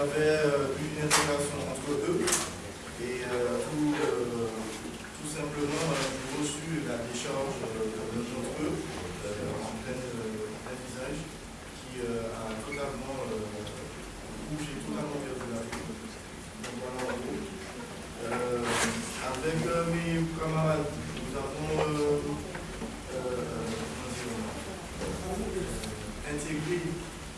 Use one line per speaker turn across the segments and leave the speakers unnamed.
avait euh, eu une intégration entre eux et euh, tout, euh, tout simplement, euh, j'ai reçu la décharge euh, d'un d'entre eux euh, en plein, euh, plein visage qui euh, a totalement, euh, où j'ai totalement perdu la vue. Donc voilà en gros. Euh, avec euh, mes camarades, nous avons euh, euh, comment dire, euh, intégré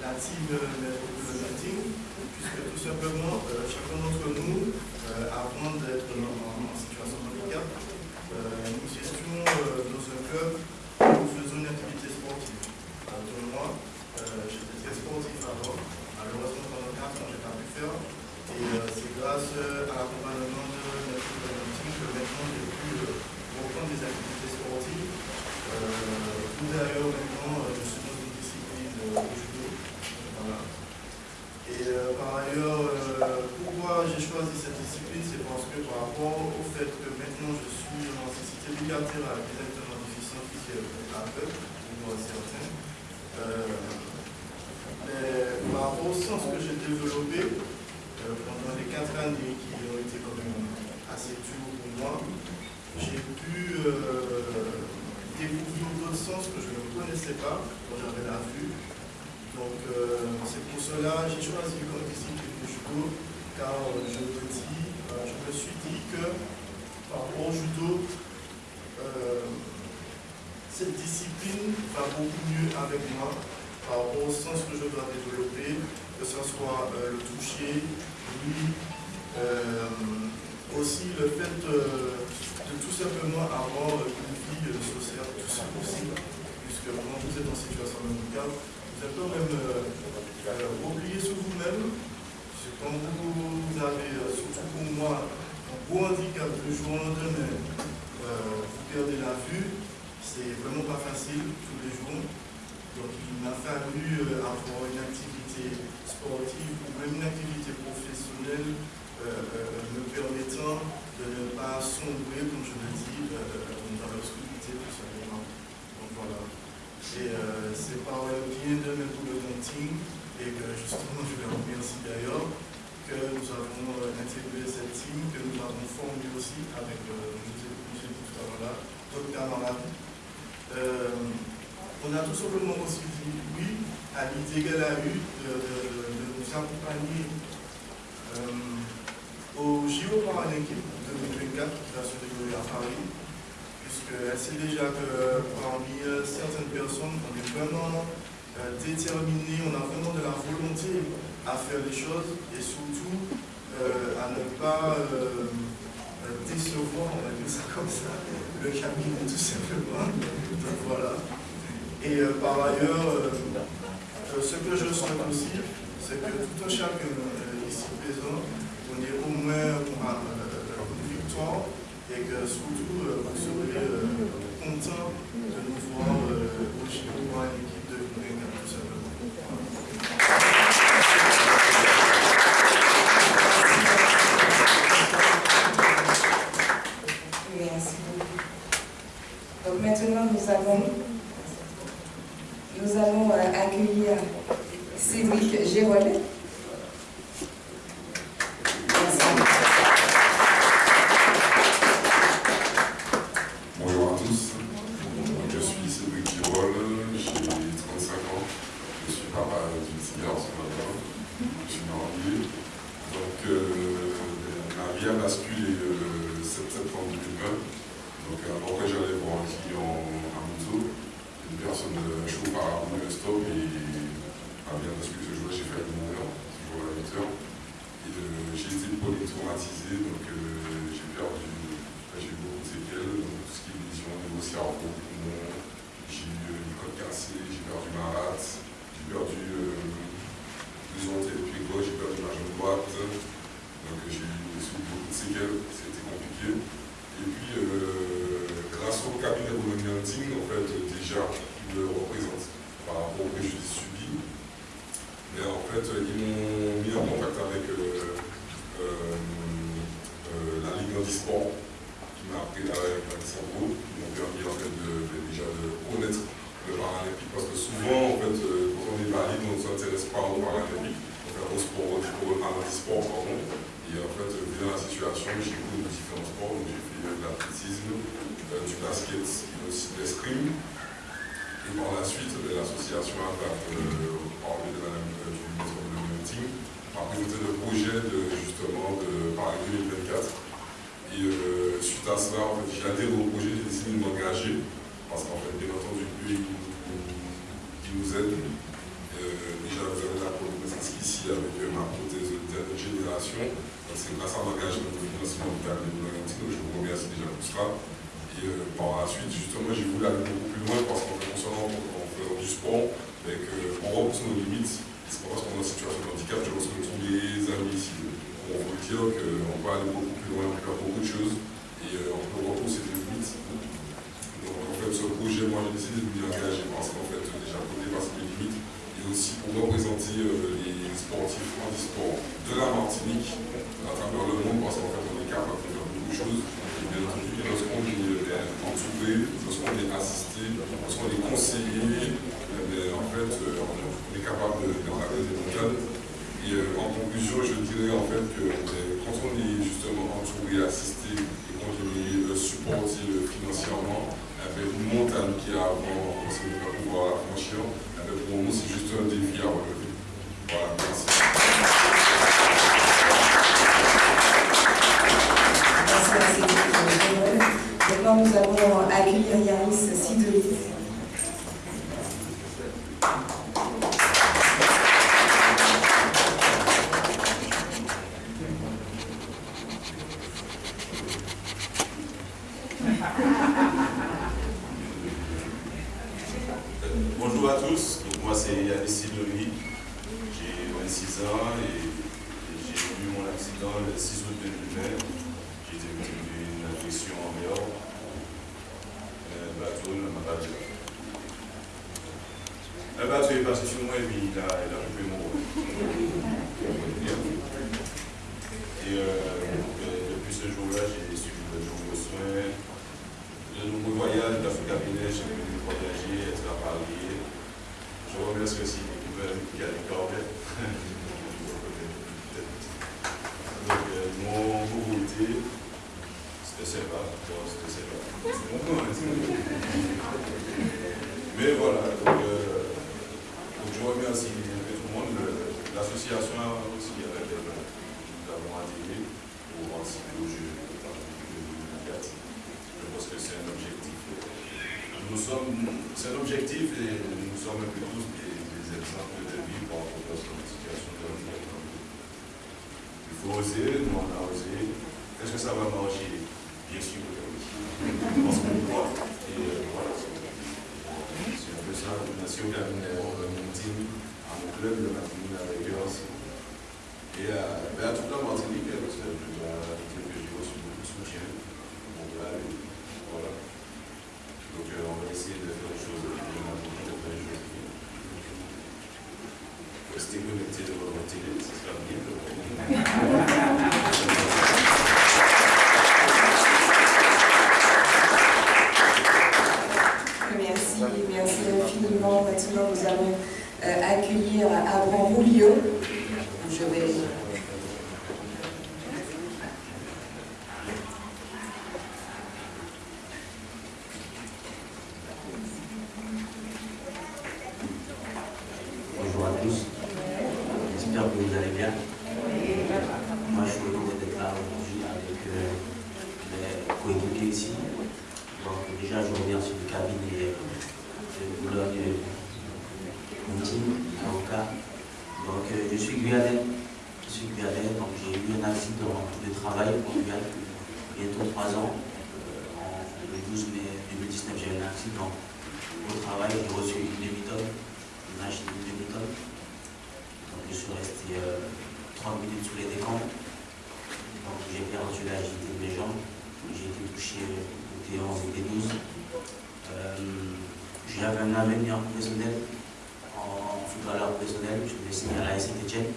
la team de meeting, puisque tout simplement, euh, chacun d'entre nous, euh, avant d'être en, en situation de handicap, euh, nous étions euh, dans un club où nous faisons une activité sportive. Euh, donc moi, euh, j'étais très sportif avant, malheureusement pendant 4 ans, je n'ai pas pu faire. Et euh, c'est grâce euh, à l'accompagnement de notre meeting que maintenant j'ai pu euh, reprendre des activités sportives. Euh, tout d'ailleurs, maintenant, euh, je suis dans une discipline euh, au judo. Voilà. Et euh, par ailleurs, euh, pourquoi j'ai choisi cette discipline, c'est parce que par rapport au fait que maintenant je suis en nécessité bilatérale directement déficient physique aveugle, pour certains, euh, mais par rapport au sens que j'ai développé euh, pendant les quatre années qui ont été quand même assez dures pour moi, j'ai pu euh, découvrir d'autres sens que je ne connaissais pas quand j'avais la vue. Donc euh, c'est j'ai choisi discipline le judo, car euh, je me dis, euh, je me suis dit que par rapport au judo, euh, cette discipline va beaucoup mieux avec moi par rapport au sens que je dois développer, que ce soit euh, le toucher, lui, euh, aussi le fait euh, de tout simplement avoir une vie euh, sociale tout ça possible, puisque quand vous êtes en situation de handicap, êtes quand même euh, sur vous-même. Quand vous avez, euh, surtout pour moi, un gros handicap de jour au lendemain, euh, vous perdez la vue, c'est vraiment pas facile tous les jours. Donc il m'a fallu euh, avoir une activité sportive ou même une activité professionnelle me permettant de ne pas sombrer, comme je le dis, dans l'obscurité simplement. Donc voilà. Et euh, c'est par le biais de de dating et que justement je les remercie d'ailleurs que nous avons euh, intégré cette team, que nous avons formé aussi avec, euh, tout à l'heure d'autres camarades. On a tout simplement aussi dit oui à l'idée qu'elle a eue de nous accompagner euh, au JO Paralympique 2024 qui va se dérouler à Paris, sait déjà que parmi euh, certaines personnes, on est vraiment euh, déterminés, on a vraiment de la volonté à faire les choses et surtout euh, à ne pas euh, euh, décevoir, on va dire ça comme ça, le cabinet tout simplement. Donc voilà. Et euh, par ailleurs, euh, euh, ce que je souhaite aussi, c'est que tout un chacun euh, ici présent, on ait au moins euh, une victoire et que surtout euh, vous serez euh, content de nous voir euh, au à l'équipe de Grenade tout.
Merci beaucoup. Donc maintenant, nous allons, nous allons euh, accueillir Cédric Gérolet. Merci.
Bonjour à tous, Donc, je suis Cédric Girol, j'ai 35 ans, je suis papa d'une fille ce matin, je suis marié. Donc euh, ma vie a basculé le 7 septembre 2020, donc alors que j'allais voir un client à Monzo, une personne de chaud par un stop et pas bien parce que ce jour-là j'ai fait à 9 heures, ce jour-là à 8 heures. Et euh, j'ai été polytraumatisé, donc euh, j'ai perdu j'ai eu beaucoup de séquelles, donc tout ce qui est vision au niveau cerveau, poumon, j'ai eu euh, une côte cassée, j'ai perdu ma rate, j'ai perdu euh, deux ondes et pied gauche, j'ai perdu ma jambe droite, donc euh, j'ai eu aussi beaucoup de séquelles, c'était compliqué. Et puis, euh, grâce au cabinet de Hunting, en fait, euh, déjà, qui me représente par rapport au préjudice subi, mais en fait, euh, ils m'ont mis en contact avec euh, euh, euh, la Ligue Sport qui m'a appris à à cerveau, qui m'ont permis en fait de, de- déjà de connaître le paralympique parce que souvent en fait euh, quand on est valide on ne s'intéresse pas au paralympique, on fait au sport, au football, à ensemble, j'ai couru de différents sports. J'ai fait de l'athlétisme, du basket et Et par la suite, ben, l'association a parlé de la, du maison de meeting, a présenté le projet de, justement de Paris 2024. Et suite à cela, j'ai adhéré au projet, j'ai décidé de m'engager, parce qu'en fait, bien entendu, lui, qui nous aide. déjà, vous la connaissance ici avec ma prothèse de dernière génération. C'est grâce à l'engagement de financement de Paris 2024 que je vous remercie déjà pour cela. Et euh, par la suite, justement, j'ai voulu aller beaucoup plus loin parce qu'en faisant du sport, avec, euh, on repousse nos limites. C'est pas parce qu'on est en situation de handicap que lorsque tous les amis ici, on veut dire qu'on peut aller beaucoup plus loin, on peut faire beaucoup de choses et euh, on peut repousser des limites. Donc en fait, ce projet, moi j'ai décidé de m'y engager parce qu'en fait, déjà pour dépasser mes limites et aussi pour représenter les sportifs handisport de la Martinique à travers le monde parce qu'en fait, on est capable de faire beaucoup de choses bien entendu, lorsqu'on est entouré, lorsqu'on est assisté, lorsqu'on est conseillé, eh en fait, euh, on est capable de travailler des mondiales. Et euh, en conclusion, je dirais en fait que eh quand on est justement entouré, assisté, et quand on est euh, supporté financièrement, avec une montagne qui est avant, on ne pas pour nous c'est juste un défi à relever. Voilà, merci.
Maintenant, nous allons accueillir Yaris Sideli.
Bonjour à tous, Donc, moi c'est Yanis Sideli, j'ai 26 ans et j'ai eu mon accident le 6 août 2020. J'ai été victime d'une agression en mer, un bateau ne m'a pas dit. Un bateau est passé sur moi et puis il a, il a coupé mon rôle. Et euh, depuis ce jour-là, j'ai suivi de nombreux soins, de nombreux voyages d'Afrique cabinet, j'ai pu voyager, être à Paris. Je remercie aussi les gouvernements qui a des corbettes. Donc, euh, mon pauvreté, c'était sympa. Bon, c'était sympa. C'est bon, hein, c'est bon. Mais voilà, donc, euh, donc je remercie un peu tout le monde. Le- L'association aussi avec elle, nous avons adhéré pour participer au jeu de Paris 2024. Je pense que c'est un objectif. Nous sommes, c'est un objectif et nous sommes un peu tous des, des exemples de vie par rapport à cette situation de handicap. Il faut oser, nous on a osé. Est-ce que ça va marcher Bien sûr que oui. Parce qu'on croit. Et euh, voilà. C'est un peu ça. Merci au cabinet, à mon team, à mon club, le Martinique eux aussi. Et euh, ben, à toute la Martinique, parce que je dois dire que j'ai reçu beaucoup de soutien. Là, et voilà. Donc euh, on va essayer de faire les choses bien de faire les choses bien. Restez connectés devant votre télé, ça sera bien.
Merci, merci infiniment. Maintenant, nous allons euh, accueillir Abraham Rouliot. Je vais.
Bonjour à tous. J'espère que vous allez bien. Moi, je suis heureux d'être là aujourd'hui avec euh, mes coéquipiers ici. Donc, déjà, je remercie le cabinet de Boulogne Moutine, avocat. Donc, euh, je suis guyanais. Je suis guyanais, donc j'ai eu un accident de travail au Guyane, bientôt trois ans. Euh, en, le 12 mai 2019, j'ai eu un accident au travail. J'ai reçu une demi-tonne une machine de demi-tonne. Donc je suis resté euh, 30 minutes sous les décombres. Donc j'ai perdu l'agilité de mes jambes. J'ai été touché au T11 et T12. Euh, J'avais un avenir professionnel en footballeur professionnel. Je devais signer à la Saint-Etienne.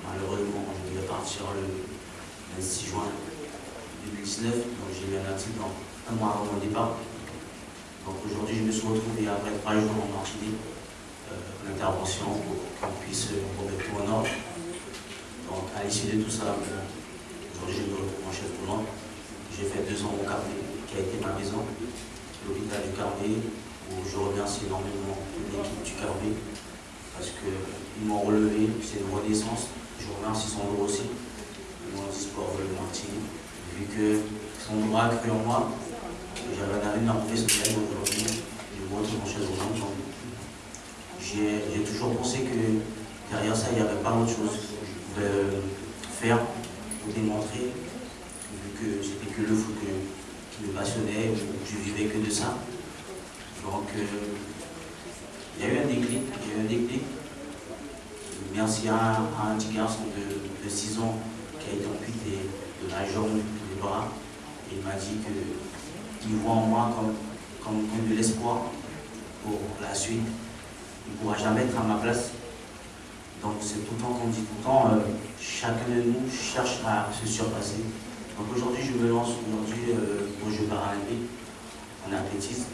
Malheureusement, je devais partir le 26 juin 2019. Donc j'ai eu un accident un mois avant mon départ. Donc aujourd'hui, je me suis retrouvé après trois jours en Martinique euh, l'intervention pour qu'on puisse remettre tout en ordre. Donc, à l'issue de tout ça, bon, Aujourd'hui, je me retrouve en chaise roulante. J'ai fait deux ans au Carnet, qui a été ma maison, l'hôpital du Carnet, je remercie énormément l'équipe du Carnet, parce qu'ils m'ont relevé, c'est une renaissance. Je remercie son lot aussi, le monde du sport Martini, vu que son droit a cru en moi, j'avais un avenir professionnel aujourd'hui, je me retrouve en chaise roulante. J'ai toujours pensé que derrière ça, il n'y avait pas autre chose de faire pour démontrer, vu que c'était que le foot qui me passionnait, je vivais que de ça. Donc, il y a eu un déclic, eu un déclic. Merci à, un petit garçon de, 6 ans qui a été amputé de la jambe, des bras. Il m'a dit qu'il voit en moi comme, comme, de l'espoir pour la suite. Il ne pourra jamais être à ma place. Donc c'est tout le temps qu'on dit tout le temps, euh, chacun de nous cherche à se surpasser. Donc aujourd'hui je me lance aujourd'hui euh, aux Jeux paralympiques en athlétisme,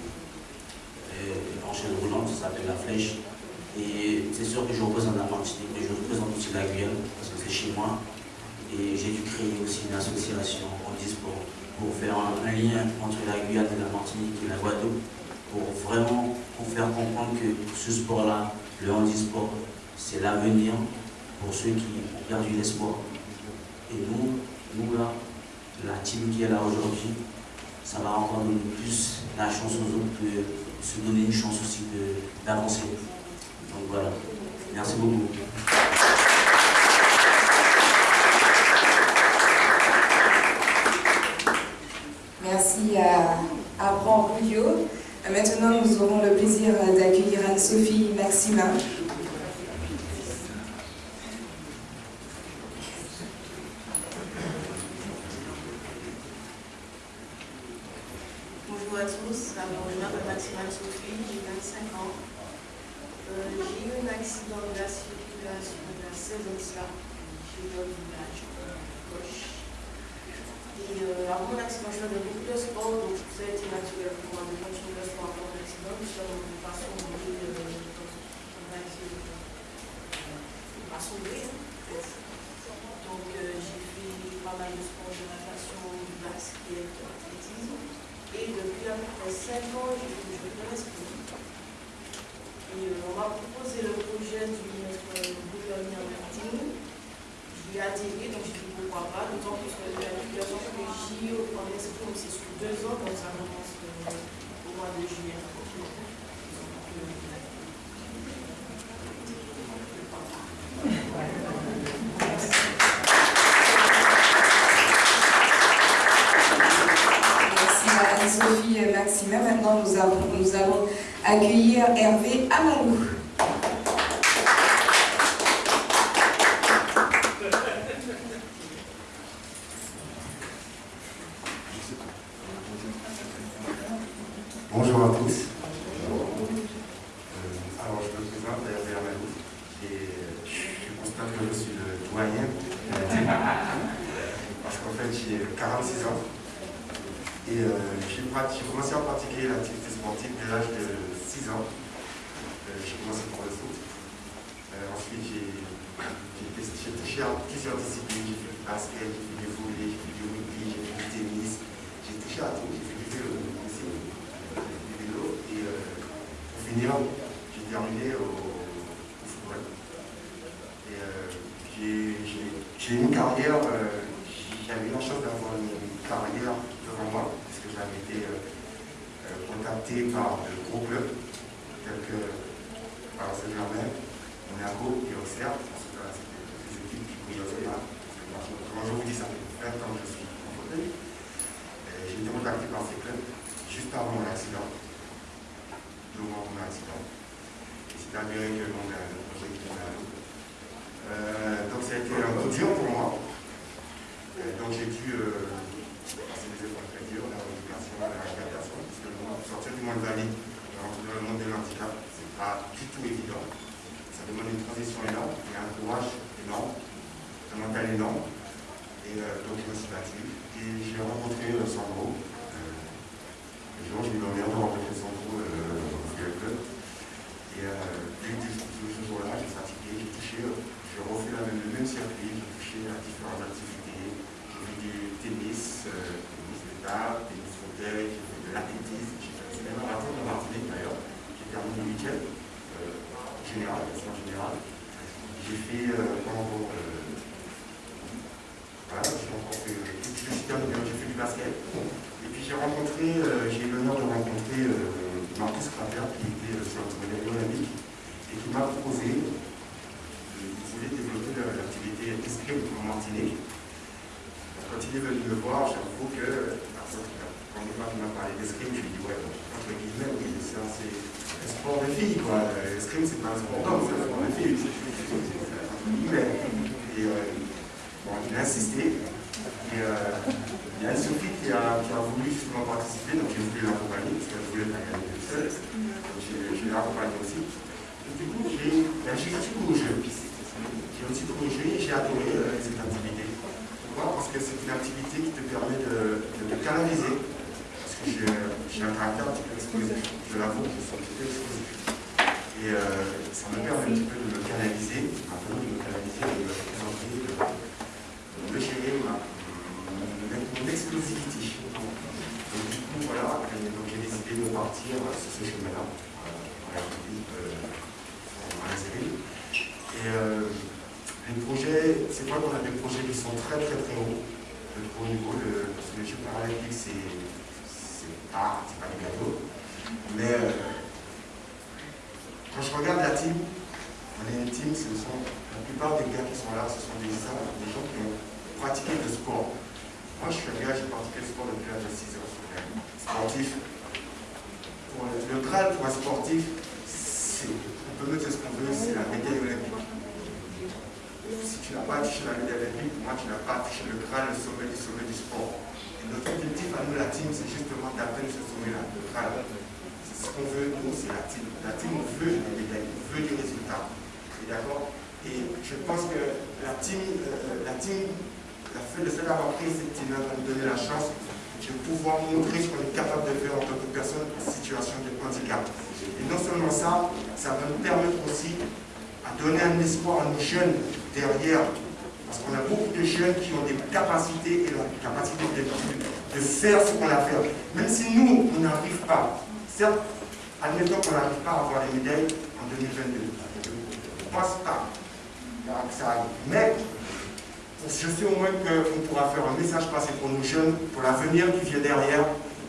en chaîne roulante, ça s'appelle la flèche. Et c'est sûr que je représente la Martinique, mais je représente aussi la Guyane, parce que c'est chez moi. Et j'ai dû créer aussi une association en e-sport pour faire un, lien entre la Guyane et la Martinique et la Guadeloupe, pour vraiment pour faire comprendre que ce sport-là, le handisport, c'est l'avenir pour ceux qui ont perdu l'espoir. Et nous, nous là, la team qui est là aujourd'hui, ça va encore donner plus la chance aux autres de se donner une chance aussi d'avancer. Donc voilà. Merci beaucoup.
Merci à Abraham Bouillot. Maintenant, nous aurons le plaisir d'accueillir Anne-Sophie Maximin.
Bonjour à tous, alors, je m'appelle Maximin Sophie, j'ai 25 ans. Euh, j'ai eu un accident de la circulation il y a 16 ans cela. J'ai eu un village gauche. Et euh, avant mon accident, je faisais beaucoup de sport, donc ça a été naturel pour moi de continuer le sport avant l'accident. Je suis en façon de façon de Donc euh, j'ai fait pas mal de sport de natation, du basket, de l'athlétisme. Et depuis à peu près 5 ans, j'ai fait du de l'esprit. Et euh, on m'a proposé le projet du ministre gouverneur Martin. J'y ai adhéré, donc j'ai dit pourquoi pas, d'autant plus que la publication que j'y en esprit, c'est sur deux ans, donc ça commence euh, au mois de juillet.
Maintenant, nous, nous allons accueillir Hervé Amalou.
Bonjour à tous. Euh, alors, je me présente, Hervé Amalou. Et je constate que je suis le doyen. Parce qu'en fait, j'ai 46 ans. Et euh, j'ai commencé à pratiquer l'activité sportive dès l'âge de 6 ans. Euh, j'ai commencé par le foot. Euh, ensuite, j'ai touché à plusieurs disciplines. J'ai fait du basket, j'ai fait du volley, j'ai fait du rugby, j'ai fait du tennis. J'ai touché à tout. J'ai fait du vélo aussi. Du vélo. Et pour finir, j'ai terminé au, football. Et j'ai une carrière, j'avais la chance d'avoir une carrière moi, parce que j'avais été euh, euh, contacté par de gros clubs, tels que par Saint-Germain, Monaco et Auxerre, parce que c'était des équipes qui brillent là. Comment je vous dis, ça fait 20 ans que je suis en fauteuil. J'ai été contacté par ces clubs juste avant mon accident, deux mois avant mon accident. Et c'est avéré que le monde a un projet qui à l'eau. donc ça a été un peu dur pour moi. donc j'ai dû sortir du monde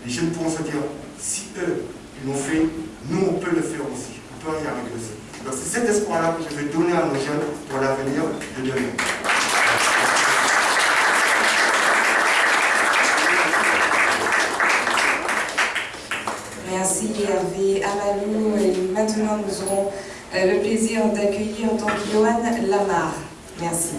Les jeunes pourront se dire, si eux, ils l'ont fait, nous, on peut le faire aussi. On peut y arriver aussi. Donc c'est cet espoir-là que je vais donner à nos jeunes pour l'avenir de demain.
Merci Hervé Amalou. Et maintenant, nous aurons euh, le plaisir d'accueillir donc Johan Lamar. Merci.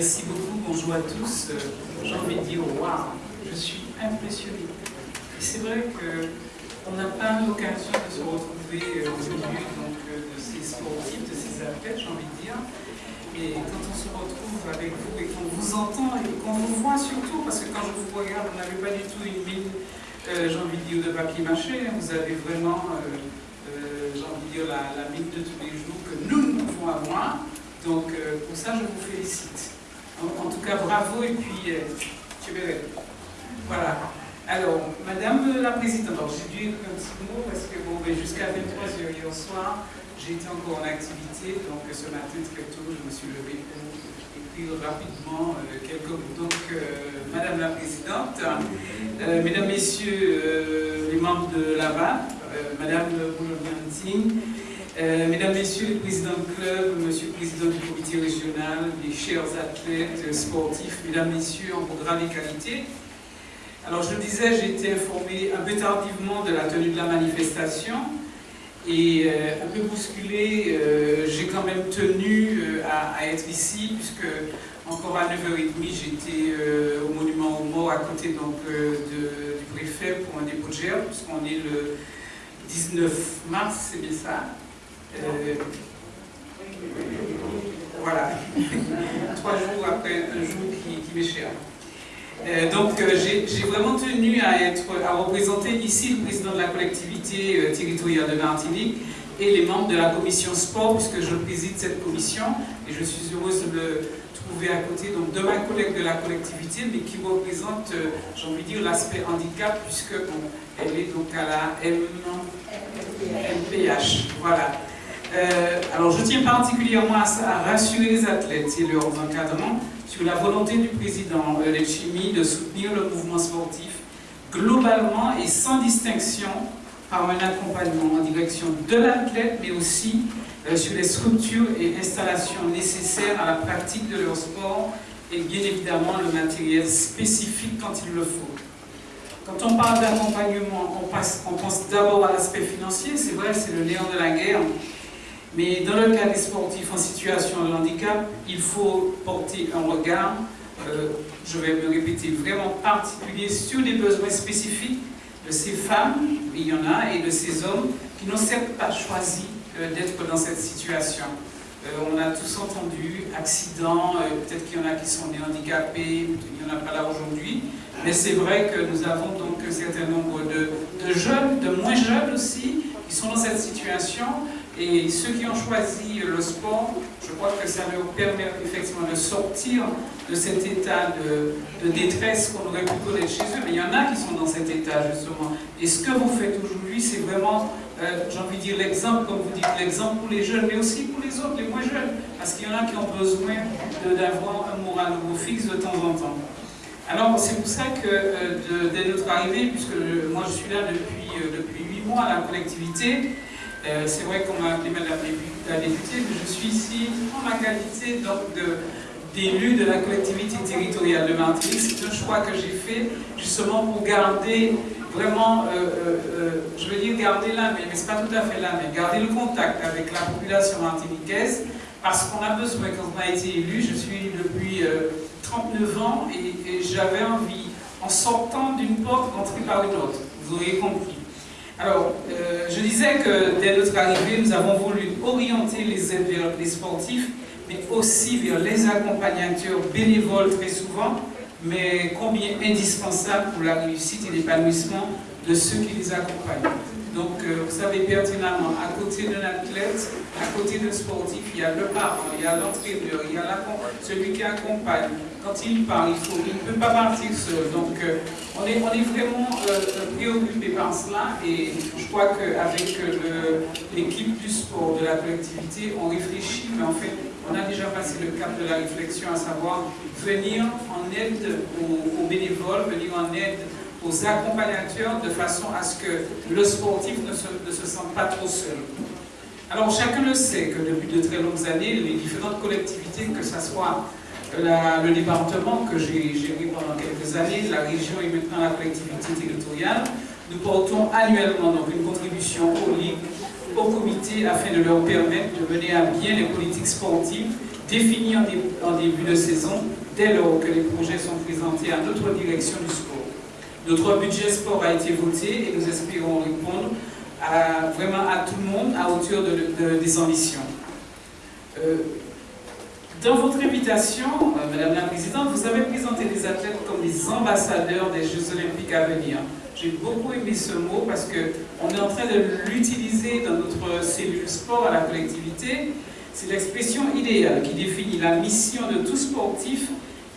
Merci
beaucoup, bonjour à tous. Euh, j'ai envie de dire, waouh, je suis impressionnée. C'est vrai qu'on n'a pas l'occasion de se retrouver euh, au milieu donc, euh, de ces sportifs, de ces athlètes, j'ai envie de dire. Et quand on se retrouve avec vous et qu'on vous entend et qu'on vous voit surtout, parce que quand je vous regarde, vous n'avez pas du tout une mine, j'ai envie de dire, de papier mâché, hein. vous avez vraiment, j'ai envie de dire, la, la mine de tous les jours que nous, nous pouvons avoir. Donc, pour ça, je vous félicite. Bravo et puis euh, tu verras. Voilà. Alors, Madame la Présidente, j'ai dû un petit mot parce que bon, ben, jusqu'à 23h hier soir, été encore en activité, donc ce matin très tôt, je me suis levée pour écrire rapidement euh, quelques mots. Donc, euh, Madame la Présidente, Mesdames, Messieurs les membres de l'ABA, Madame Boulogantine, euh, mesdames, Messieurs les présidents de club, Monsieur le président du comité régional, les chers athlètes euh, sportifs, Mesdames, Messieurs, en grades et qualités. Alors je le disais, j'ai été informé un peu tardivement de la tenue de la manifestation et euh, un peu bousculé, j'ai quand même tenu à, être ici puisque encore à 9h30 j'étais au monument aux morts à côté donc, du préfet pour un dépôt de gerbe puisqu'on est le 19 mars, c'est bien ça euh, voilà, trois jours après un jour qui, m'est cher. Euh, donc euh, j'ai vraiment tenu à, être, à représenter ici le président de la collectivité territoriale de Martinique et les membres de la commission sport, puisque je préside cette commission, et je suis heureuse de le trouver à côté donc, de ma collègue de la collectivité, mais qui représente, j'ai envie de dire, l'aspect handicap, puisqu'elle est donc à la MPH. Voilà. Euh, alors je tiens particulièrement à, rassurer les athlètes et leurs encadrants sur la volonté du président euh, Lechimi de soutenir le mouvement sportif globalement et sans distinction par un accompagnement en direction de l'athlète, mais aussi euh, sur les structures et installations nécessaires à la pratique de leur sport et bien évidemment le matériel spécifique quand il le faut. Quand on parle d'accompagnement, on, on pense d'abord à l'aspect financier, c'est vrai, c'est le néant de la guerre, mais dans le cas des sportifs en situation de handicap, il faut porter un regard, euh, je vais me répéter, vraiment particulier sur les besoins spécifiques de ces femmes, il y en a, et de ces hommes qui n'ont certes pas choisi euh, d'être dans cette situation. Euh, on a tous entendu accidents, peut-être qu'il y en a qui sont nés handicapés, il n'y en a pas là aujourd'hui, mais c'est vrai que nous avons donc un certain nombre de, de jeunes, de moins jeunes aussi, qui sont dans cette situation, et ceux qui ont choisi le sport, je crois que ça leur permet effectivement de sortir de cet état de, détresse qu'on aurait pu connaître chez eux. Mais il y en a qui sont dans cet état justement. Et ce que vous faites aujourd'hui, c'est vraiment, euh, j'ai envie de dire, l'exemple, comme vous dites, l'exemple pour les jeunes, mais aussi pour les autres, les moins jeunes. Parce qu'il y en a qui ont besoin d'avoir un moral fixe de temps en temps. Alors c'est pour ça que euh, dès notre arrivée, puisque moi je suis là depuis, euh, depuis 8 mois à la collectivité, euh, c'est vrai qu'on m'a appelé Madame la députée, mais je suis ici en ma qualité d'élu de, la collectivité territoriale de Martinique. C'est un choix que j'ai fait justement pour garder vraiment, je veux dire garder la main, mais ce n'est pas tout à fait la main, garder le contact avec la population martiniquaise, parce qu'on a besoin, quand on a été élu, je suis depuis 39 ans, et, j'avais envie, en sortant d'une porte, d'entrer par une autre. Vous auriez compris. Alors, je disais que dès notre arrivée, nous avons voulu orienter les aides vers les sportifs, mais aussi vers les accompagnateurs bénévoles très souvent, mais combien indispensable pour la réussite et l'épanouissement de ceux qui les accompagnent? Donc, euh, vous savez pertinemment, à côté d'un athlète, à côté d'un sportif, il y a le parent, il y a l'entraîneur, il y a celui qui accompagne. Quand il parle, il, ne peut pas partir seul. Donc, euh, on, est, vraiment euh, préoccupé par cela et je crois qu'avec l'équipe du sport, de la collectivité, on réfléchit, mais en fait, on a déjà passé le cap de la réflexion, à savoir venir en aide aux, bénévoles, venir en aide aux accompagnateurs de façon à ce que le sportif ne se, sente pas trop seul. Alors chacun le sait que depuis de très longues années, les différentes collectivités, que ce soit le département que j'ai géré pendant quelques années, la région et maintenant la collectivité territoriale, nous portons annuellement donc une contribution aux ligues au comité afin de leur permettre de mener à bien les politiques sportives définies en, début de saison dès lors que les projets sont présentés à notre direction du sport. Notre budget sport a été voté et nous espérons répondre vraiment à tout le monde à hauteur de, des ambitions. Euh, dans votre invitation, euh, Madame la Présidente, vous avez présenté les athlètes comme des ambassadeurs des Jeux Olympiques à venir. J'ai beaucoup aimé ce mot parce qu'on est en train de l'utiliser dans notre cellule sport à la collectivité. C'est l'expression idéale qui définit la mission de tout sportif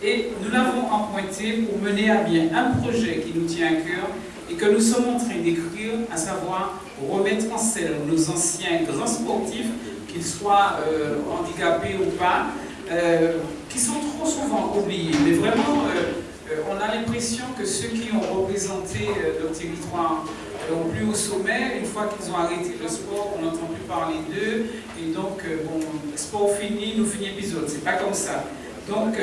et nous l'avons emprunté pour mener à bien un projet qui nous tient à cœur et que nous sommes en train d'écrire, à savoir remettre en scène nos anciens grands sportifs, qu'ils soient euh, handicapés ou pas, euh, qui sont trop souvent oubliés. Mais vraiment, euh, on a l'impression que ceux qui ont représenté leur territoire ont plus au sommet, une fois qu'ils ont arrêté le sport, on n'entend plus parler d'eux, et donc, bon, sport fini, nous finit l'épisode, c'est pas comme ça. Donc,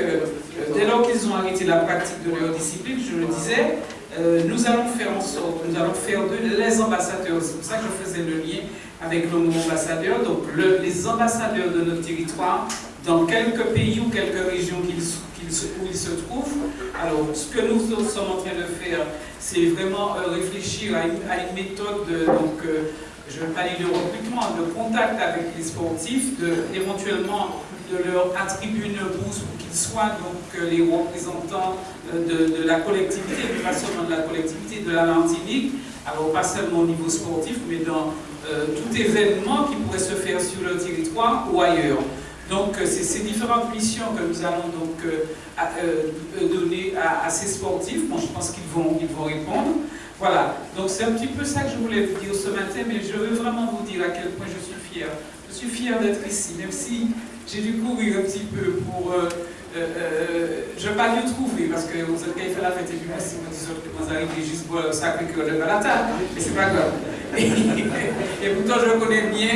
dès lors qu'ils ont arrêté la pratique de leur discipline, je le disais, nous allons faire en sorte, nous allons faire d'eux les ambassadeurs. C'est pour ça que je faisais le lien avec le mot ambassadeur. Donc, les ambassadeurs de notre territoire, dans quelques pays ou quelques régions où ils se trouvent. Alors, ce que nous sommes en train de faire, c'est vraiment euh, réfléchir à une, méthode, de, donc, euh, je ne vais pas dire de recrutement, de contact avec les sportifs, de, éventuellement de leur attribuer une bourse pour qu'ils soient donc euh, les représentants de, la collectivité, pas seulement de la collectivité de la Martinique, alors pas seulement au niveau sportif, mais dans tout événement qui pourrait se faire sur le territoire ou ailleurs. Donc, euh, c'est ces différentes missions que nous allons donc euh, euh, donner à, ces sportifs. Bon, je pense qu'ils vont, ils vont répondre. Voilà, donc c'est un petit peu ça que je voulais vous dire ce matin, mais je veux vraiment vous dire à quel point je suis fière. Je suis fière d'être ici, même si j'ai dû courir un petit peu pour... je ne vais pas mieux trouver, parce que vous avez fait la fête et puis si vous arrivez juste pour le Sacré-Cœur de Balata, mais c'est pas grave. et, pourtant, je connais bien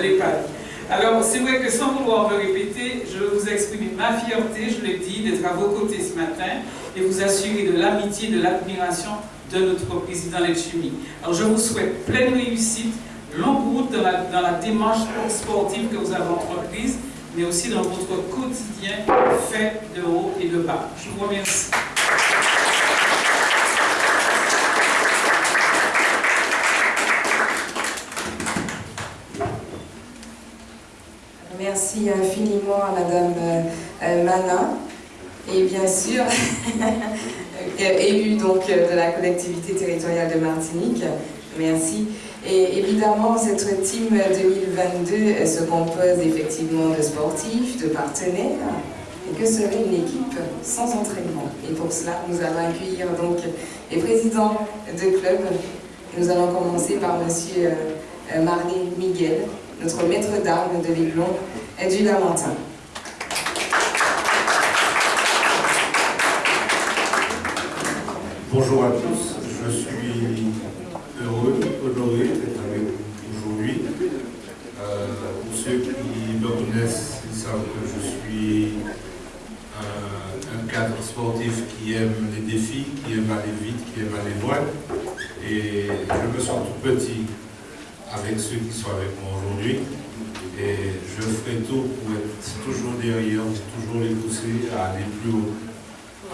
l'EHPAD. Alors, c'est vrai que sans vouloir me répéter, je vous exprimer ma fierté, je l'ai dit, d'être à vos côtés ce matin et vous assurer de l'amitié, de l'admiration de notre président Letchumi. Alors, je vous souhaite pleine réussite, longue route dans la, dans la démarche sportive que vous avez entreprise, mais aussi dans votre quotidien fait de haut et de bas. Je vous remercie.
Merci infiniment à Madame euh, euh, Manin et bien sûr élue donc de la collectivité territoriale de Martinique. Merci. Et évidemment, cette team 2022 se compose effectivement de sportifs, de partenaires. Et que serait une équipe sans entraînement? Et pour cela, nous allons accueillir donc les présidents de clubs. Nous allons commencer par Monsieur euh, Marley Miguel, notre maître d'armes de l'Aiglon et du Lamentin.
Bonjour à tous, je suis heureux, honoré d'être avec vous aujourd'hui. Euh, pour ceux qui me connaissent, ils savent que je suis un, cadre sportif sportif qui aime les défis, qui aime aller vite, qui aime aller loin. Et je me sens tout petit avec ceux qui sont avec moi aujourd'hui. Et je ferai tout pour être toujours derrière, toujours les pousser à aller plus haut.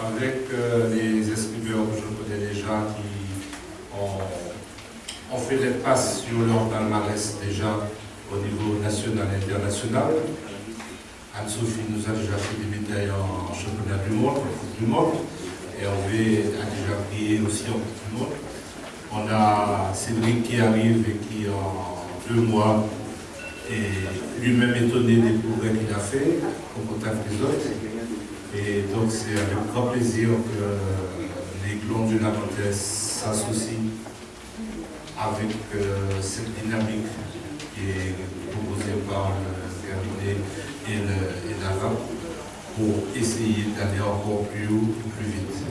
Avec euh, les escriveurs que je connais déjà qui ont, ont fait des passes sur leur palmarès déjà au niveau national et international. Anne-Sophie nous a déjà fait des médailles en championnat du monde, en Coupe du Monde. Et Hervé a déjà brillé aussi en Coupe du Monde. On a Cédric qui arrive et qui en deux mois est lui-même étonné des progrès qu'il a fait au contact des autres. Et donc c'est avec plaisir que les Glons du Lamantais s'associent avec euh, cette dynamique qui est proposée par le cabinet et, le, et pour essayer d'aller encore plus haut, plus vite.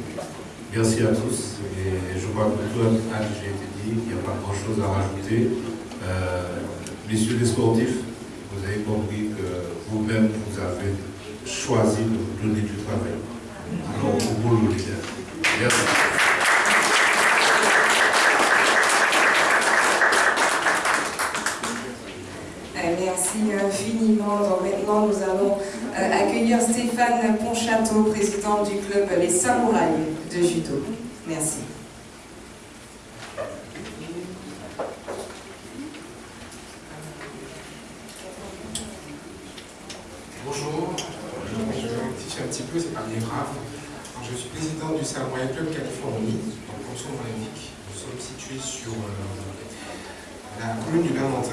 Merci à tous et je crois que tout a déjà été dit, il n'y a pas grand chose à rajouter. Euh, messieurs les sportifs, vous avez compris que vous-même vous avez choisi de vous donner du travail.
Euh, Merci infiniment. Donc maintenant, nous allons euh, accueillir Stéphane Ponchateau, président du club Les Samouraïs de Judo. Merci.
Bonjour, je vais rectifier un petit peu, c'est pas bien grave. Alors, je suis président du Samouraï Club Californie, donc comme son nom l'indique. Nous sommes situés sur euh, la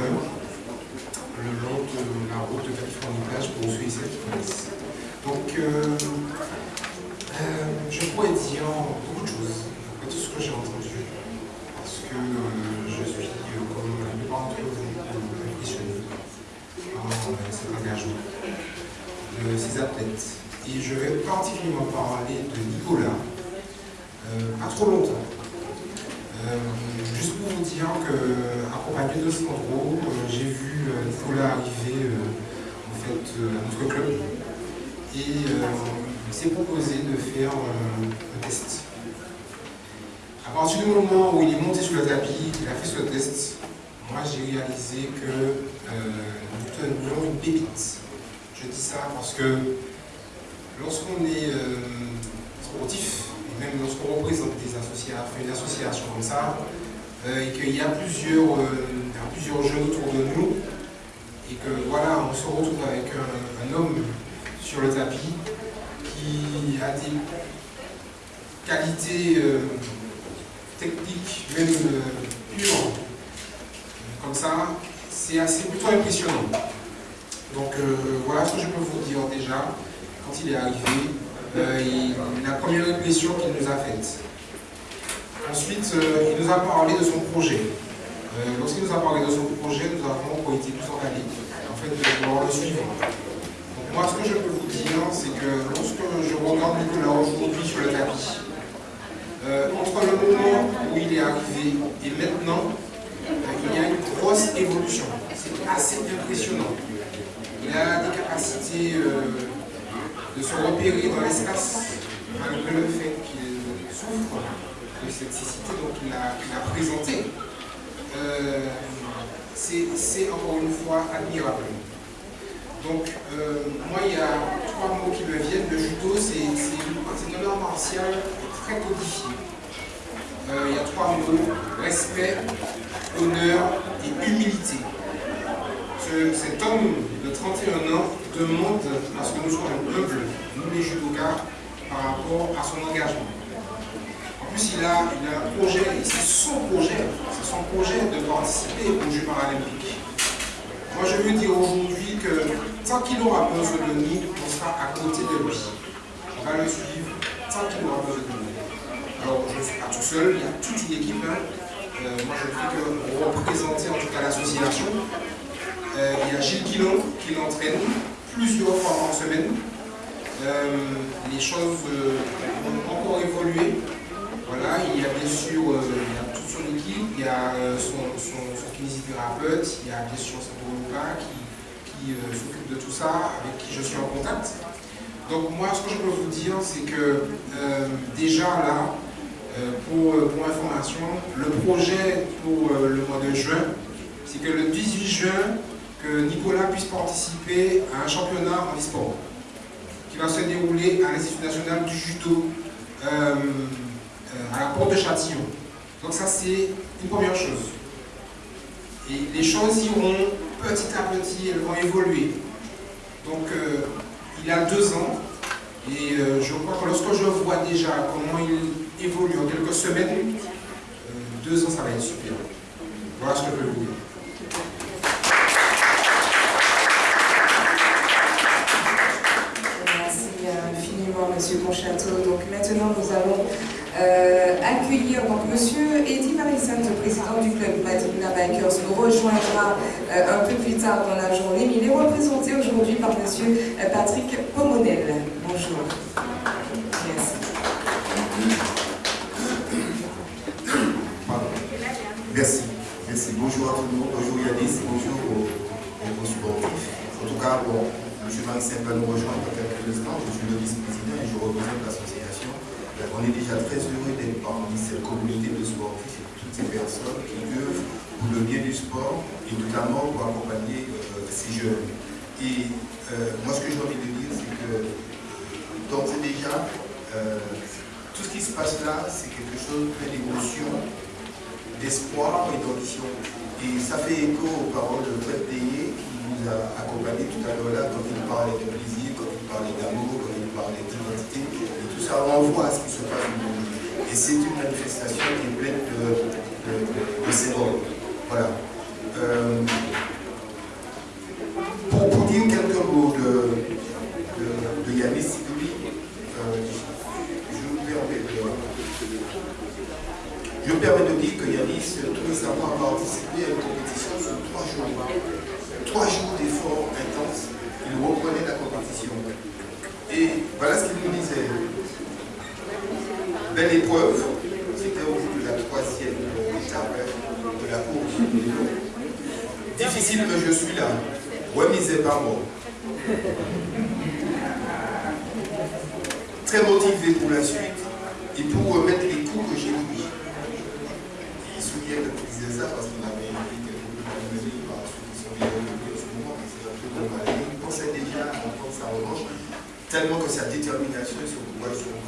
le long de la route de Californie-Plage pour celles qui connaissent. Donc, euh, euh, je pourrais dire beaucoup de choses, après tout ce que j'ai entendu, parce que euh, je suis, euh, comme la plupart d'entre vous, impressionné par euh, cet engagement de ces athlètes. Et je vais particulièrement parler de Nicolas, euh, pas trop longtemps. Euh, juste pour vous dire que, Sandro, euh, j'ai vu euh, Nicolas arriver euh, en fait, à notre club et il s'est proposé de faire un test. À partir du moment où il est monté sur le tapis, il a fait ce test, moi j'ai réalisé que nous tenions une pépite. Je dis ça parce que lorsqu'on est sportif, et même lorsqu'on représente des associations, une association comme ça, et qu'il y a plusieurs, plusieurs jeunes autour de nous, et que voilà, on se retrouve avec un, homme sur le tapis qui a des qualités euh, techniques, même euh, pures, comme ça, c'est assez plutôt impressionnant. Donc euh, voilà ce que je peux vous dire déjà. Quand il est arrivé, euh, la première impression qu'il nous a faite. Ensuite, il nous a parlé de son projet. Euh, Lorsqu'il nous a parlé de son projet, nous avons été plus emballés en fait, pouvoir le suivre. Donc moi, ce que je peux vous dire, c'est que lorsque je regarde Nicolas aujourd'hui sur le tapis, euh, entre le moment où il est arrivé et maintenant, euh, il y a une grosse évolution. C'est assez impressionnant. Il a des capacités de se repérer dans l'espace, malgré le fait qu'il souffre de cette cécité dont il a, qu'il a présenté. Euh, c'est encore une fois admirable. Donc, euh, moi, il y a trois mots qui me viennent. Le judo, c'est c'est c'est un art martial très codifié. Euh, il y a trois mots respect, honneur et humilité. Ce- cet homme de 31 ans demande à ce que nous soyons humbles, nous les judokas, par rapport à son engagement. Plus, il a, un projet, et c'est son projet, c'est son projet de participer aux Jeux paralympiques. Moi, je veux dire aujourd'hui que tant qu'il aura besoin de nous, on sera à côté de lui. On va le suivre tant qu'il aura besoin de nous. Alors, je ne suis pas tout seul, il y a toute une équipe. hein. Euh, moi, je ne fais que représenter en tout cas l'association. Euh, il y a Gilles Guillon qui l'entraîne plusieurs fois par semaine. Euh, les choses ont encore évolué. Voilà, il y a bien sûr euh, il y a toute son équipe, il y a euh, son, son- kinésithérapeute, il y a bien sûr Sandro qui, qui, euh, s'occupe de tout ça, avec qui je suis en contact. Donc moi, ce que je peux vous dire, c'est que déjà là, pour, pour, information, le projet pour le mois de juin, c'est que le 18 juin, que Nicolas puisse participer à un championnat en e-sport qui va se dérouler à l'Institut national du judo à la porte de Châtillon. Donc ça, c'est une première chose. Et les choses iront petit à petit, elles vont évoluer. Donc, il a deux ans, et euh, je crois que lorsque je vois déjà comment il évolue en quelques semaines, euh, deux ans, ça va être super. Voilà ce que je peux vous dire.
Merci infiniment, Monsieur Conchateau. Donc maintenant, nous allons euh, accueillir donc Monsieur Eddie Marissant, le président du club Madina Bikers, nous rejoindra euh, un peu plus tard dans la journée, mais il est représenté aujourd'hui par Monsieur euh, Patrick Pomonel. Bonjour. Merci.
Merci. Merci. Bonjour à tout le monde. Bonjour Yanis. Bonjour aux, aux. En tout cas, bon, M. Marissant va nous rejoindre dans quelques instants. Je suis le vice-président et je représente l'association on est déjà très heureux d'être parmi cette communauté de sportifs et toutes ces personnes qui œuvrent pour le bien du sport et notamment pour accompagner euh, ces jeunes. Et euh, moi, ce que j'ai envie de dire, c'est que d'ores et déjà, euh, tout ce qui se passe là, c'est quelque chose plein d'émotion, d'espoir et d'ambition. Et ça fait écho aux paroles de Fred Théier qui nous a accompagnés tout à l'heure là quand il parlait de plaisir, quand il parlait d'amour, quand il parlait d'identité ça renvoie à ce qui se passe au monde. Et c'est une manifestation qui est pleine de, de, de. Voilà. Euh, pour, pour, dire quelques mots de, Yanis Sidouli, euh, je me permets de, dire que tout récemment, a participé à une compétition sur trois jours. Trois jours d'efforts intenses. Il reprenait la compétition. Et voilà ce qu'il nous disait. Belle épreuve, c'était au bout de la troisième étape de la course. Difficile que je suis là. Ouais, mais c'est pas moi. Très motivé pour la suite et pour remettre les coups que j'ai pris. Il souvient que tu disais ça parce qu'il avait écrit quelques peu par ceux qui sont bien en ce moment, Il pensait déjà à prendre sa revanche, tellement que sa détermination et son courage sont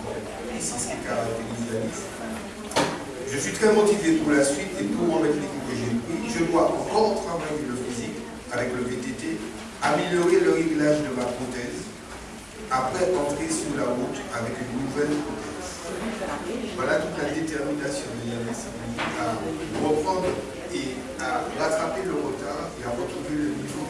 Je suis très motivé pour la suite et pour remettre les coups que j'ai pris. Je dois encore travailler le physique avec le VTT, améliorer le réglage de ma prothèse, après entrer sur la route avec une nouvelle prothèse. Voilà toute la détermination de Yannis à reprendre et à rattraper le retard et à retrouver le niveau.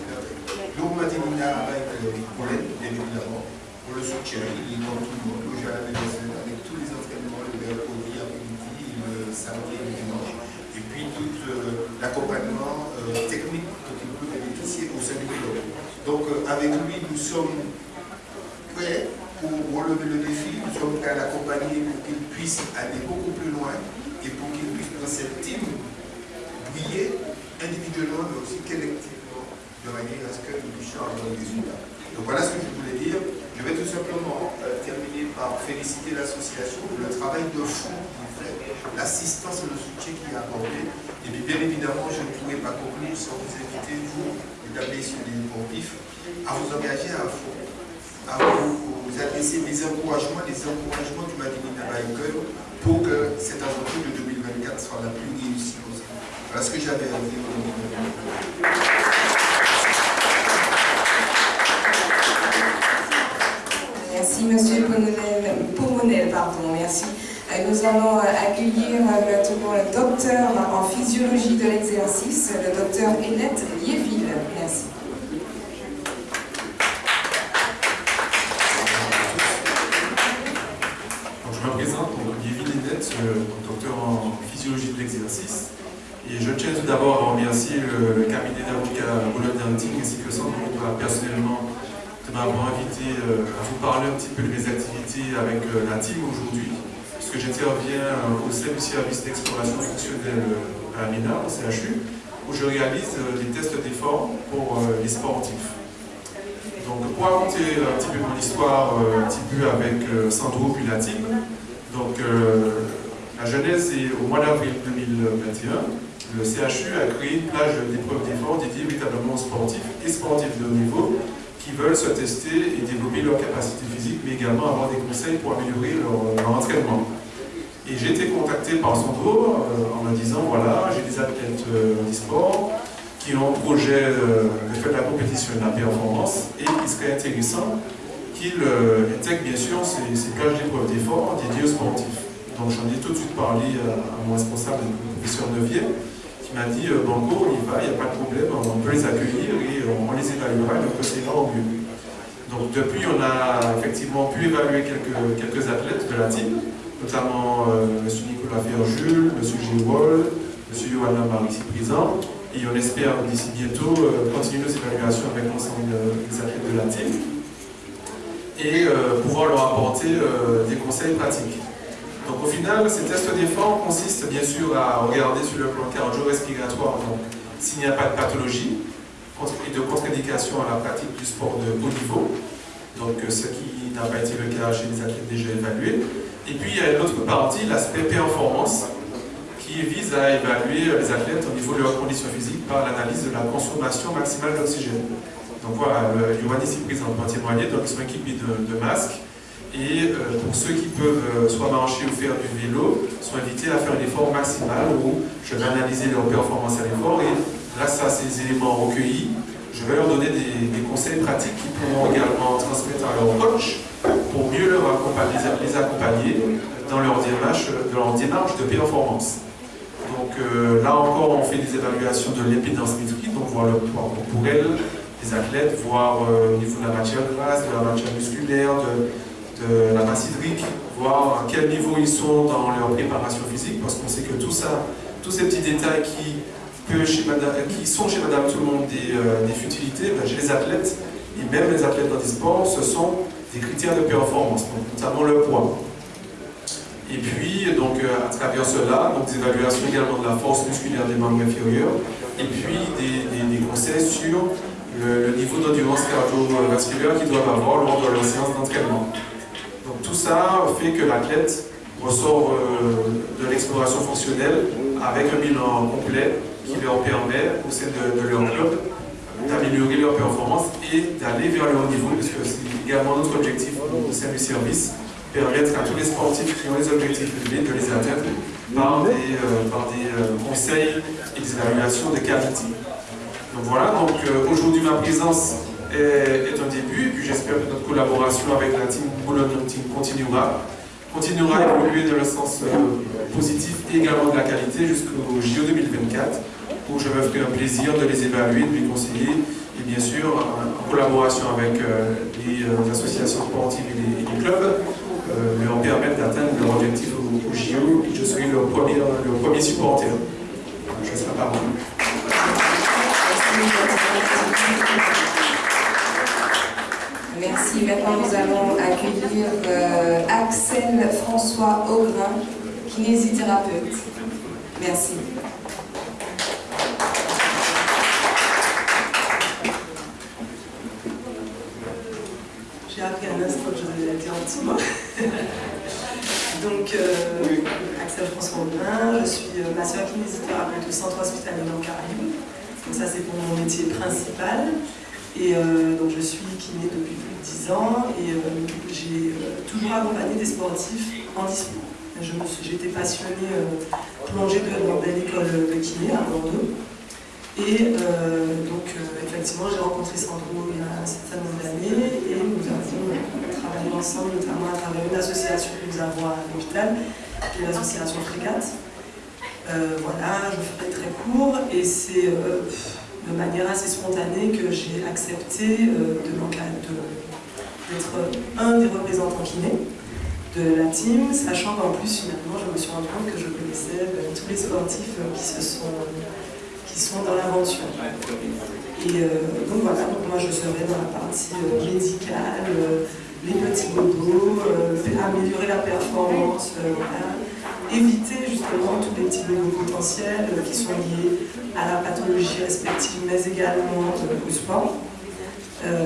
Donc, Madinina avec le problème, bien évidemment, pour le soutien, il est dans tout le monde, à la tous les entraînements, le mercredi après-midi, le samedi le dimanche, et puis tout euh, l'accompagnement euh, technique dont il peut bénéficier au sein du club. Donc euh, avec lui, nous sommes prêts pour relever le défi, nous sommes prêts à l'accompagner pour qu'il puisse aller beaucoup plus loin et pour qu'il puisse dans cette team briller individuellement mais aussi collectivement de manière à ce que puissions avoir des résultats. Donc voilà ce que je voulais dire. Je vais tout simplement euh, terminer par féliciter l'association pour le travail de fond qu'il fait, l'assistance et le soutien qu'il a apporté. Et puis bien évidemment, je ne pourrais pas conclure sans vous inviter, vous, mesdames, messieurs les sportifs, à vous engager à fond, à vous, adresser mes encouragements, les encouragements du Madinina Biker pour que cette aventure de 2024 soit la plus réussie possible. Voilà ce que j'avais à dire.
Merci, Monsieur Pomonel. Pardon, merci. Euh, nous allons euh, accueillir euh, maintenant le docteur en physiologie de l'exercice, le docteur Hélène Liéville. Merci.
je me présente, Liéville docteur en physiologie de l'exercice. Et je tiens tout d'abord à remercier le, cabinet d'avocats Boulogne ainsi que son personnellement m'avoir invité euh, à vous parler un petit peu de mes activités avec euh, la team aujourd'hui, puisque j'interviens euh, au sein du service d'exploration fonctionnelle à MINA, au CHU, où je réalise des tests d'effort pour les sportifs. Donc pour raconter un petit peu mon histoire, un petit peu avec Sandro puis la team, donc la genèse est au mois d'avril 2021. Le CHU a créé une plage d'épreuves d'effort dédiée véritablement aux sportifs et sportifs de haut niveau qui veulent se tester et développer leur capacité physique, mais également avoir des conseils pour améliorer leur, entraînement. Et j'ai été contacté par Sandro euh, en me disant, voilà, j'ai des athlètes euh, d'e-sport qui ont un projet euh, de faire de la compétition et de la performance, et il serait intéressant qu'ils intègrent bien sûr ces, ces plages d'épreuves d'effort dédiées aux sportifs. Donc j'en ai tout de suite parlé à, mon responsable, le professeur Nevier, qui m'a dit euh, Banco, on y va, il n'y a pas de problème, on peut les accueillir et on, les évaluera et on procédera au mieux. Donc depuis, on a effectivement pu évaluer quelques, athlètes de la team, notamment euh, M. Nicolas Ferjul, M. Géwol, M. Johanna Marie ici présent, et on espère d'ici bientôt euh, continuer nos évaluations avec l'ensemble des athlètes de la team et pouvoir leur apporter des conseils pratiques. Donc au final, ces tests d'effort consistent bien sûr à regarder sur le plan cardio-respiratoire s'il n'y a pas de pathologie et de contre-indication à la pratique du sport de haut niveau, donc euh, ce qui n'a pas été le cas chez les athlètes déjà évalués. Et puis il y a une autre partie, l'aspect performance, qui vise à évaluer les athlètes au niveau de leurs conditions physiques par l'analyse de la consommation maximale d'oxygène. Donc voilà, Yohan ici présent pour témoigner, donc ils sont équipés de masques, et euh, pour ceux qui peuvent euh, soit marcher ou faire du vélo, sont invités à faire un effort maximal où je vais analyser leur performance à l'effort et grâce à ces éléments recueillis, je vais leur donner des, conseils pratiques qu'ils pourront également transmettre à leur coach pour mieux les accompagner dans leur démarche, de performance. Donc euh, là encore, on fait des évaluations de l'impédance métrique, donc voir le poids corporel des athlètes, voir au niveau de la matière grasse, de la matière musculaire, de, de la masse hydrique, voir à quel niveau ils sont dans leur préparation physique, parce qu'on sait que tout ça, tous ces petits détails qui, qui sont chez Madame Tout le Monde des, euh, futilités, ben, chez les athlètes, et même les athlètes dans des sports, ce sont des critères de performance, notamment le poids. Et puis, donc, euh, à travers cela, donc, des évaluations également de la force musculaire des membres inférieurs, et puis des, conseils sur le, le niveau d'endurance cardiovasculaire qu'ils doivent avoir lors de leur séance d'entraînement tout ça fait que l'athlète ressort euh, de l'exploration fonctionnelle avec un bilan complet qui leur permet, au sein de, leur club, d'améliorer leur performance et d'aller vers le haut niveau, parce que c'est également notre objectif au sein du service, permettre à tous les sportifs qui ont les objectifs élevés de les atteindre par des, euh, euh, conseils et des évaluations de qualité. Donc voilà, donc aujourd'hui ma présence est, un début, et puis j'espère que notre collaboration avec la team Boulogne Team continuera, continuera à évoluer dans le sens euh, positif et également de la qualité jusqu'au JO 2024, où je me ferai un plaisir de les évaluer, de les conseiller, et bien sûr, en, collaboration avec euh, les euh, associations sportives et les, clubs, leur permettre d'atteindre leur objectif au, JO, et je serai leur premier, leur premier supporter. Je serai pas
Merci. Maintenant, nous allons accueillir euh, Axel François Augrin, kinésithérapeute. Merci.
J'ai appris un instant que dire un petit mot. Donc, euh, Axel François Augrin, je suis euh, masseur kinésithérapeute au centre hospitalier dans Caraïbes. Donc ça, c'est pour mon métier principal. Et euh, donc je suis kiné depuis plus de 10 ans et euh, j'ai euh, toujours accompagné des sportifs en dispo. J'étais passionnée, plongée de, dans belle de kiné à Bordeaux. Et donc effectivement j'ai rencontré Sandro il y a un certain nombre d'années et nous avons travaillé ensemble notamment à travers une association que nous avons à l'hôpital, qui est l'association Frégate. voilà, je très court et c'est de manière assez spontanée que j'ai accepté euh, d'être un des représentants kinés de la team, sachant qu'en plus finalement je me suis rendu compte que je connaissais ben, tous les sportifs qui, se sont, qui sont dans l'aventure. Et euh, donc voilà, moi je serai dans la partie euh, médicale, les petits bobos, améliorer la performance, éviter justement tous les petits bobos potentiels qui sont liés à la pathologie respective, mais également au sport. Euh,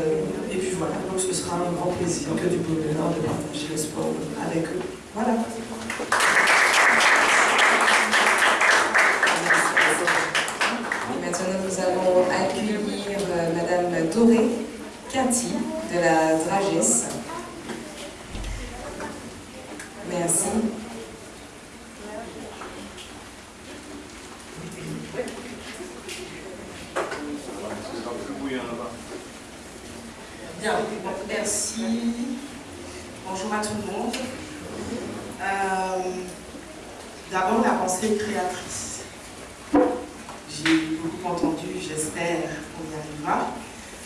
et puis voilà, donc ce sera un grand plaisir que du bonheur de partager le sport avec eux. Voilà.
Et maintenant, nous allons accueillir euh, Madame Doré Quinty de la Dragesse. Merci.
Bien, merci. Bonjour à tout le monde. Euh, D'abord, la créatrice. J'ai beaucoup entendu, j'espère qu'on y arrivera.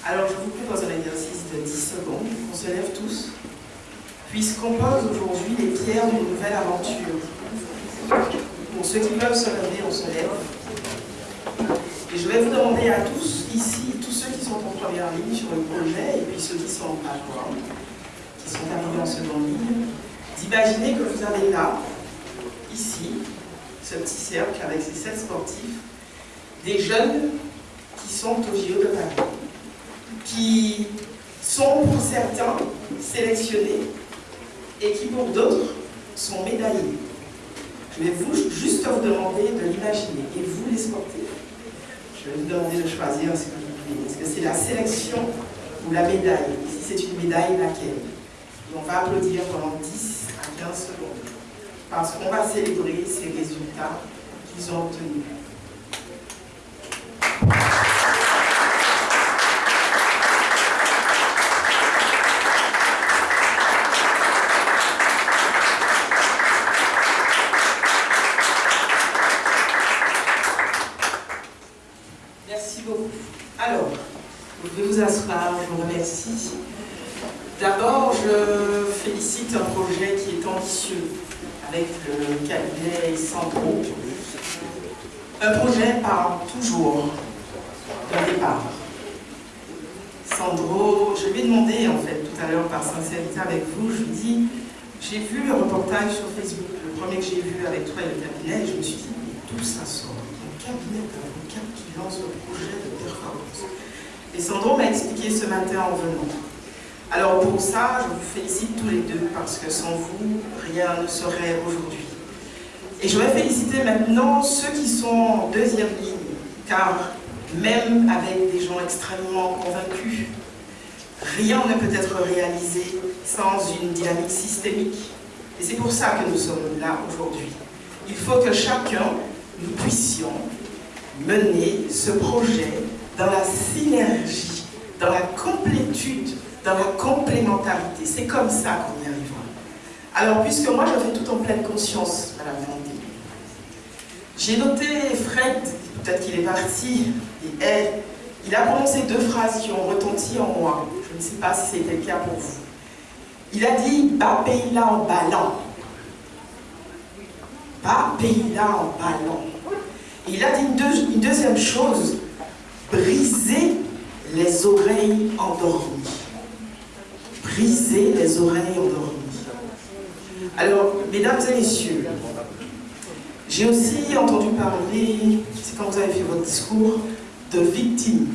Alors, je vous propose un exercice de 10 secondes. On se lève tous, puisqu'on pose aujourd'hui les pierres d'une nouvelle aventure. Pour ceux qui peuvent se lever, on se lève. Et je vais vous demander à tous, ici, tous ceux qui sont en première ligne sur le projet, et puis ceux qui sont en page one, qui sont arrivés en seconde ligne, d'imaginer que vous avez là, ici, ce petit cercle avec ces sept sportifs, des jeunes qui sont au JO de Paris, qui sont pour certains sélectionnés et qui pour d'autres sont médaillés. Je vais vous, juste vous demander de l'imaginer. Et vous, les sportifs, je vais vous demander de choisir ce que vous voulez. Est-ce que c'est la sélection ou la médaille Si c'est une médaille, laquelle? On va applaudir pendant 10 à 15 secondes. Parce qu'on va célébrer ces résultats qu'ils ont obtenus. Merci beaucoup. Alors, vous pouvez vous asseoir, je vous remercie. D'abord, je félicite un projet qui est ambitieux avec le cabinet Sandro. Un projet part toujours d'un départ. Sandro, je lui ai demandé en fait tout à l'heure par sincérité avec vous, je lui dit, j'ai vu le reportage sur Facebook, le premier que j'ai vu avec toi et le cabinet, et je me suis dit, mais d'où ça sort? Un cabinet d'avocats qui lance un projet de performance. Et Sandro m'a expliqué ce matin en venant. Alors pour ça, je vous félicite tous les deux parce que sans vous, rien ne serait aujourd'hui. Et je vais féliciter maintenant ceux qui sont en deuxième ligne, car même avec des gens extrêmement convaincus, rien ne peut être réalisé sans une dynamique systémique. Et c'est pour ça que nous sommes là aujourd'hui. Il faut que chacun, nous puissions mener ce projet dans la synergie, dans la complétude dans la complémentarité. C'est comme ça qu'on y arrivera. Alors, puisque moi je fais tout en pleine conscience, Madame Vendée, j'ai noté Fred, peut-être qu'il est parti, il a prononcé deux phrases qui ont retenti en moi. Je ne sais pas si c'était le cas pour vous. Il a dit « Bas pays là en ballant ». Bas pays là en ballant. Il a dit une, une deuxième chose, « Briser les oreilles endormies » briser les oreilles endormies. Alors, mesdames et messieurs, j'ai aussi entendu parler, c'est quand vous avez fait votre discours, de victimes.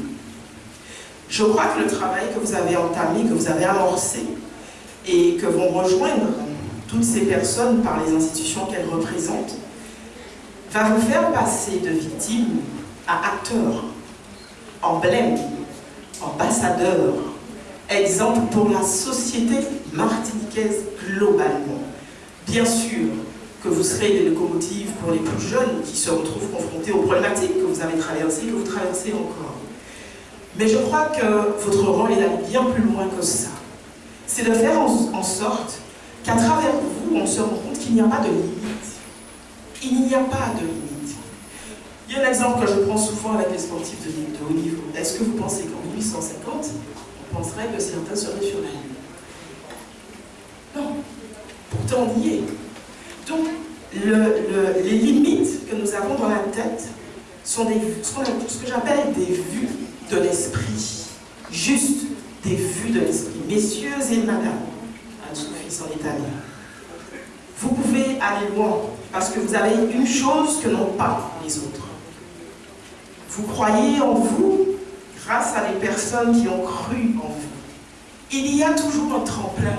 Je crois que le travail que vous avez entamé, que vous avez amorcé, et que vont rejoindre toutes ces personnes par les institutions qu'elles représentent, va vous faire passer de victimes à acteurs, emblèmes, ambassadeurs, exemple pour la société martiniquaise globalement. Bien sûr que vous serez des locomotives pour les plus jeunes qui se retrouvent confrontés aux problématiques que vous avez traversées, que vous traversez encore. Mais je crois que votre rôle est d'aller bien plus loin que ça. C'est de faire en, sorte qu'à travers vous, on se rend compte qu'il n'y a pas de limite. Il n'y a pas de limite. Il y a un exemple que je prends souvent avec les sportifs de, de haut niveau. Est-ce que vous pensez qu'en 1850, penserait que certains seraient sur la Lune. Non. Pourtant, on y est. Donc, le, le, les limites que nous avons dans la tête sont ce que j'appelle des vues de l'esprit. Juste des vues de l'esprit. Messieurs et madame, Anne-Sophie s'en est allée. Vous pouvez aller loin parce que vous avez une chose que n'ont pas les autres. Vous croyez en vous grâce à des personnes qui ont cru en vous. Il y a toujours un tremplin.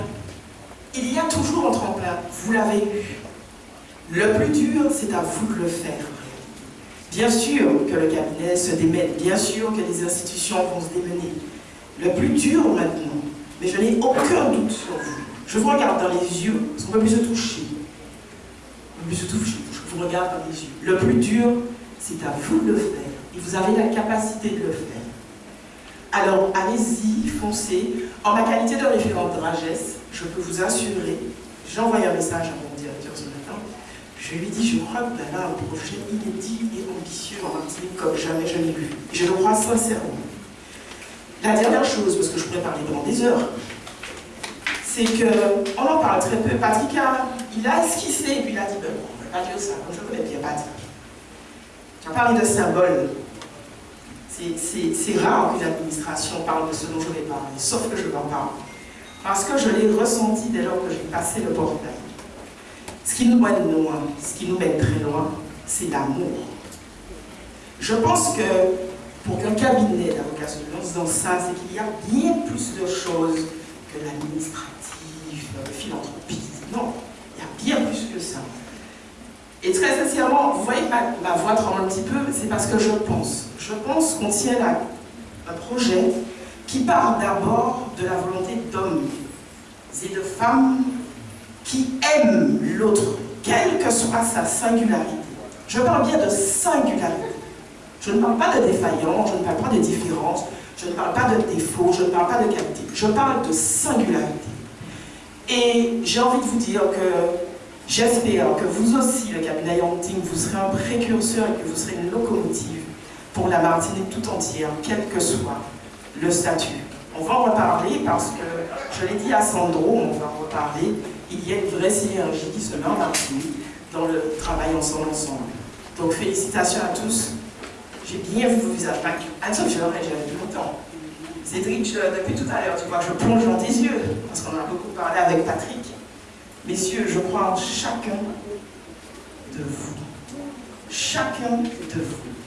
Il y a toujours un tremplin. Vous l'avez eu. Le plus dur, c'est à vous de le faire. Bien sûr que le cabinet se démène, bien sûr que les institutions vont se démener. Le plus dur maintenant, mais je n'ai aucun doute sur vous. Je vous regarde dans les yeux, parce qu'on ne peut plus se toucher. On peut plus se toucher, je vous regarde dans les yeux. Le plus dur, c'est à vous de le faire. Et vous avez la capacité de le faire. Alors, allez-y, foncez. En ma qualité de référente de Ragesse, je peux vous assurer, j'ai envoyé un message à mon directeur ce matin, je lui ai dit, je crois que avez un projet inédit et ambitieux en Martinique comme jamais je vu. Je le crois sincèrement. La dernière chose, parce que je pourrais parler pendant des heures, c'est qu'on en parle très peu. Patrick, a, il a esquissé puis il a dit, ben, on ne va pas dire ça, je connais bien Patrick. Tu as parlé de symboles. C'est rare qu'une administration parle de ce dont je vais parler, sauf que je m'en parle. Parce que je l'ai ressenti dès lors que j'ai passé le portail. Ce qui nous mène loin, ce qui nous mène très loin, c'est l'amour. Je pense que pour qu'un cabinet d'avocats se lance dans ça, c'est qu'il y a bien plus de choses que l'administratif, la philanthropie. Non, il y a bien plus que ça. Et très sincèrement, vous voyez ma, ma voix tremble un petit peu, c'est parce que je pense. Je pense qu'on tient un projet qui part d'abord de la volonté d'hommes et de femmes qui aiment l'autre, quelle que soit sa singularité. Je parle bien de singularité. Je ne parle pas de défaillance, je ne parle pas de différence, je ne parle pas de défaut, je ne parle pas de qualité. Je parle de singularité. Et j'ai envie de vous dire que j'espère que vous aussi, le cabinet Yangting, vous serez un précurseur et que vous serez une locomotive pour la Martinique tout entière, quel que soit le statut. On va en reparler parce que, je l'ai dit à Sandro, on va en reparler, il y a une vraie synergie qui se met en Martinique dans le travail ensemble ensemble. Donc félicitations à tous. J'ai bien vu vos visages. L'aurais déjà vu longtemps. Cédric, depuis tout à l'heure, tu vois, je plonge dans tes yeux, parce qu'on a beaucoup parlé avec Patrick. Messieurs, je crois en chacun de vous. Chacun de vous.